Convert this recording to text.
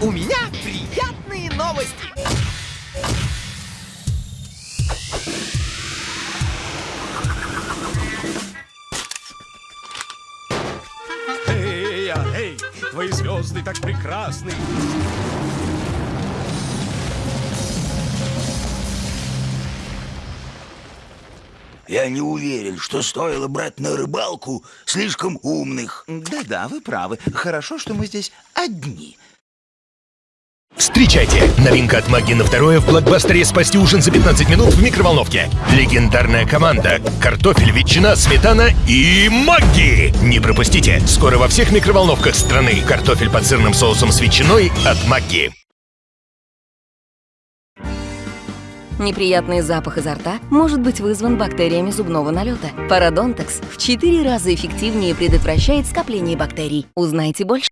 У меня приятные новости. Эй, а, эй, твои звезды так прекрасны. Я не уверен, что стоило брать на рыбалку слишком умных. Да-да, вы правы. Хорошо, что мы здесь одни. Встречайте! Новинка от Маги на второе в блокбастере «Спасти ужин за 15 минут в микроволновке». Легендарная команда. Картофель, ветчина, сметана и маги! Не пропустите! Скоро во всех микроволновках страны. Картофель под сырным соусом с ветчиной от Маги. Неприятный запах изо рта может быть вызван бактериями зубного налета. Парадонтекс в 4 раза эффективнее предотвращает скопление бактерий. Узнайте больше.